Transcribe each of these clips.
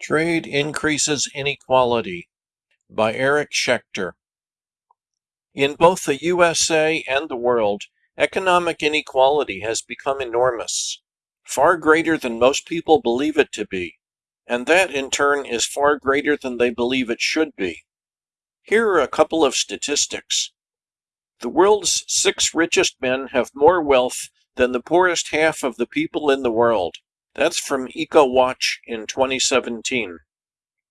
Trade Increases Inequality by Eric Schechter. In both the USA and the world, economic inequality has become enormous, far greater than most people believe it to be, and that in turn is far greater than they believe it should be. Here are a couple of statistics. The world's six richest men have more wealth than the poorest half of the people in the world. That's from EcoWatch in 2017.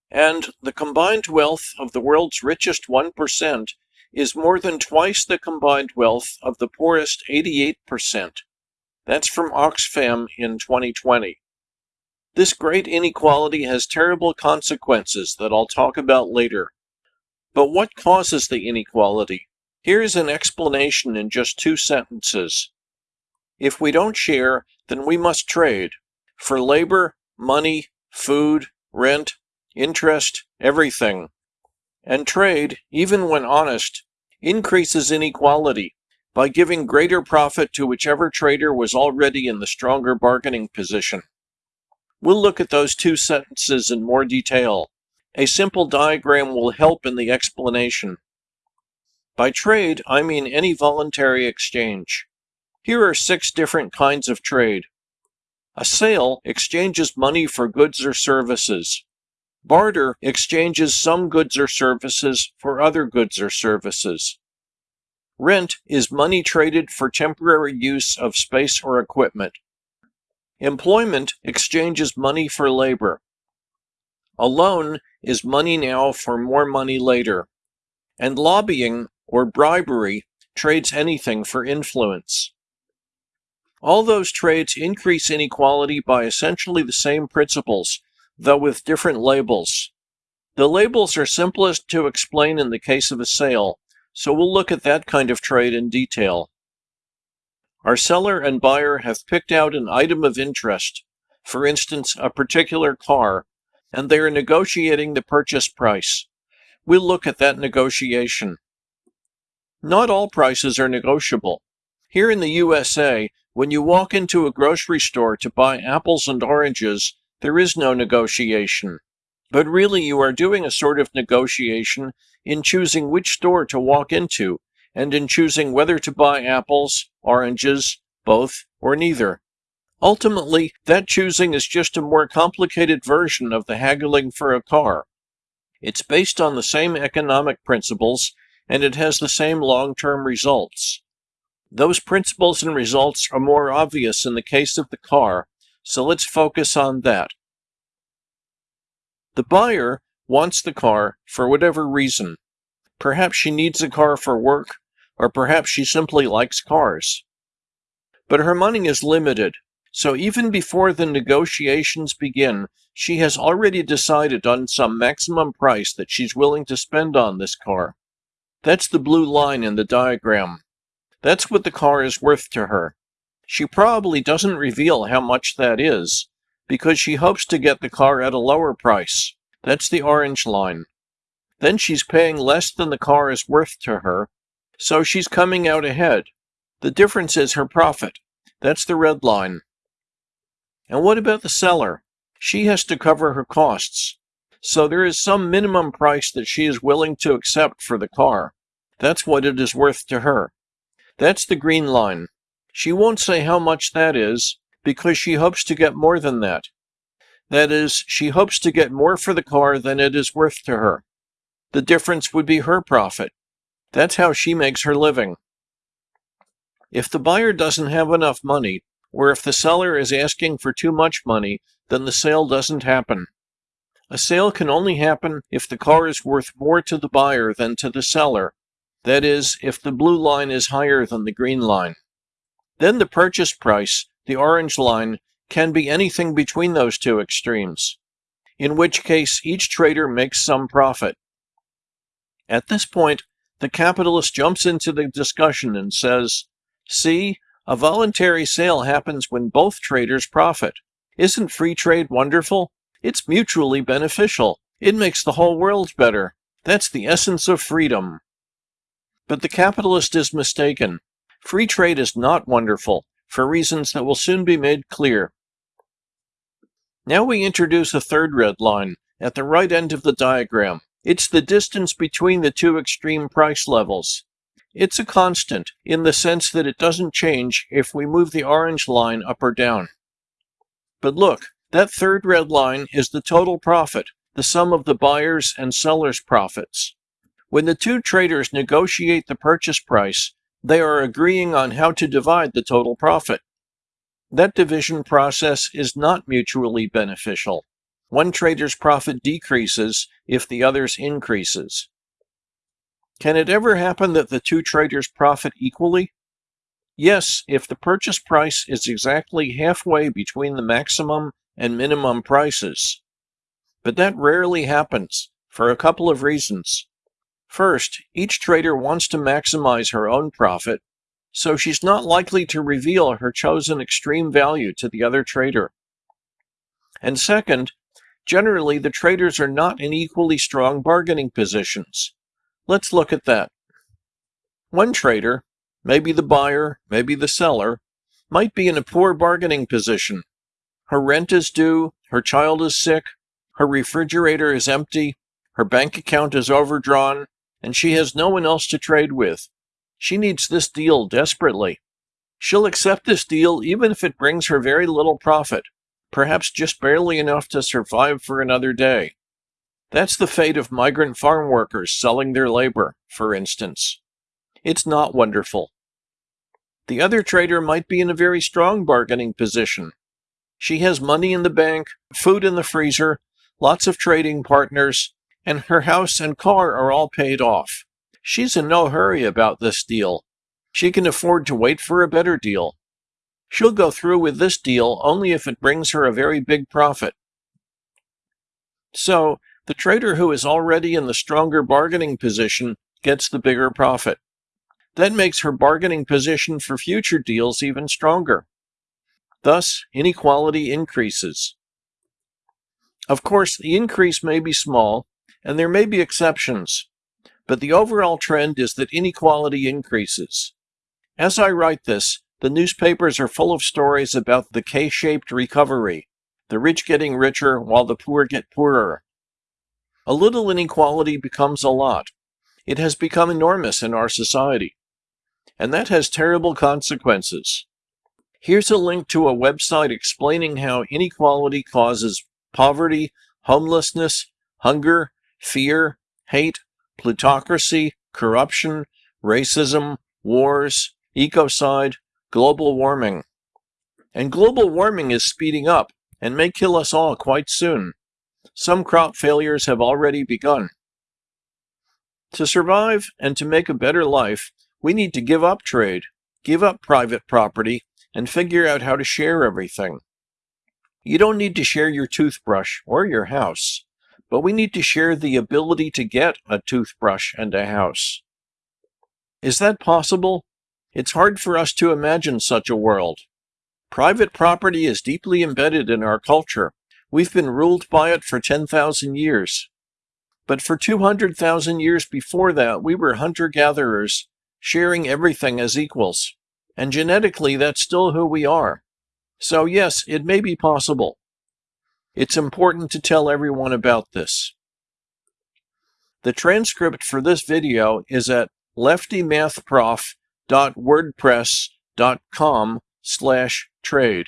And the combined wealth of the world's richest 1% is more than twice the combined wealth of the poorest 88%. That's from Oxfam in 2020. This great inequality has terrible consequences that I'll talk about later. But what causes the inequality? Here's an explanation in just two sentences. If we don't share, then we must trade for labor, money, food, rent, interest, everything. And trade, even when honest, increases inequality by giving greater profit to whichever trader was already in the stronger bargaining position. We'll look at those two sentences in more detail. A simple diagram will help in the explanation. By trade, I mean any voluntary exchange. Here are six different kinds of trade. A sale exchanges money for goods or services. Barter exchanges some goods or services for other goods or services. Rent is money traded for temporary use of space or equipment. Employment exchanges money for labor. A loan is money now for more money later. And lobbying, or bribery, trades anything for influence. All those trades increase inequality by essentially the same principles, though with different labels. The labels are simplest to explain in the case of a sale, so we'll look at that kind of trade in detail. Our seller and buyer have picked out an item of interest, for instance, a particular car, and they are negotiating the purchase price. We'll look at that negotiation. Not all prices are negotiable. Here in the USA, when you walk into a grocery store to buy apples and oranges, there is no negotiation. But really, you are doing a sort of negotiation in choosing which store to walk into and in choosing whether to buy apples, oranges, both, or neither. Ultimately, that choosing is just a more complicated version of the haggling for a car. It's based on the same economic principles and it has the same long term results. Those principles and results are more obvious in the case of the car, so let's focus on that. The buyer wants the car for whatever reason. Perhaps she needs a car for work, or perhaps she simply likes cars. But her money is limited, so even before the negotiations begin, she has already decided on some maximum price that she's willing to spend on this car. That's the blue line in the diagram. That's what the car is worth to her. She probably doesn't reveal how much that is, because she hopes to get the car at a lower price. That's the orange line. Then she's paying less than the car is worth to her, so she's coming out ahead. The difference is her profit. That's the red line. And what about the seller? She has to cover her costs. So there is some minimum price that she is willing to accept for the car. That's what it is worth to her. That's the green line. She won't say how much that is, because she hopes to get more than that. That is, she hopes to get more for the car than it is worth to her. The difference would be her profit. That's how she makes her living. If the buyer doesn't have enough money, or if the seller is asking for too much money, then the sale doesn't happen. A sale can only happen if the car is worth more to the buyer than to the seller, that is, if the blue line is higher than the green line. Then the purchase price, the orange line, can be anything between those two extremes, in which case each trader makes some profit. At this point, the capitalist jumps into the discussion and says, See, a voluntary sale happens when both traders profit. Isn't free trade wonderful? It's mutually beneficial. It makes the whole world better. That's the essence of freedom. But the capitalist is mistaken. Free trade is not wonderful, for reasons that will soon be made clear. Now we introduce a third red line at the right end of the diagram. It's the distance between the two extreme price levels. It's a constant in the sense that it doesn't change if we move the orange line up or down. But look, that third red line is the total profit, the sum of the buyer's and seller's profits. When the two traders negotiate the purchase price, they are agreeing on how to divide the total profit. That division process is not mutually beneficial. One trader's profit decreases if the other's increases. Can it ever happen that the two traders profit equally? Yes, if the purchase price is exactly halfway between the maximum and minimum prices. But that rarely happens, for a couple of reasons. First, each trader wants to maximize her own profit, so she's not likely to reveal her chosen extreme value to the other trader. And second, generally the traders are not in equally strong bargaining positions. Let's look at that. One trader, maybe the buyer, maybe the seller, might be in a poor bargaining position. Her rent is due, her child is sick, her refrigerator is empty, her bank account is overdrawn, and she has no one else to trade with. She needs this deal desperately. She'll accept this deal even if it brings her very little profit, perhaps just barely enough to survive for another day. That's the fate of migrant farm workers selling their labor, for instance. It's not wonderful. The other trader might be in a very strong bargaining position. She has money in the bank, food in the freezer, lots of trading partners, and her house and car are all paid off. She's in no hurry about this deal. She can afford to wait for a better deal. She'll go through with this deal only if it brings her a very big profit. So, the trader who is already in the stronger bargaining position gets the bigger profit. That makes her bargaining position for future deals even stronger. Thus, inequality increases. Of course, the increase may be small, and there may be exceptions, but the overall trend is that inequality increases. As I write this, the newspapers are full of stories about the K shaped recovery, the rich getting richer while the poor get poorer. A little inequality becomes a lot. It has become enormous in our society. And that has terrible consequences. Here's a link to a website explaining how inequality causes poverty, homelessness, hunger, fear, hate, plutocracy, corruption, racism, wars, ecocide, global warming. And global warming is speeding up and may kill us all quite soon. Some crop failures have already begun. To survive and to make a better life, we need to give up trade, give up private property, and figure out how to share everything. You don't need to share your toothbrush or your house but we need to share the ability to get a toothbrush and a house. Is that possible? It's hard for us to imagine such a world. Private property is deeply embedded in our culture. We've been ruled by it for 10,000 years. But for 200,000 years before that, we were hunter-gatherers, sharing everything as equals. And genetically, that's still who we are. So yes, it may be possible. It's important to tell everyone about this. The transcript for this video is at leftymathprof.wordpress.com slash trade.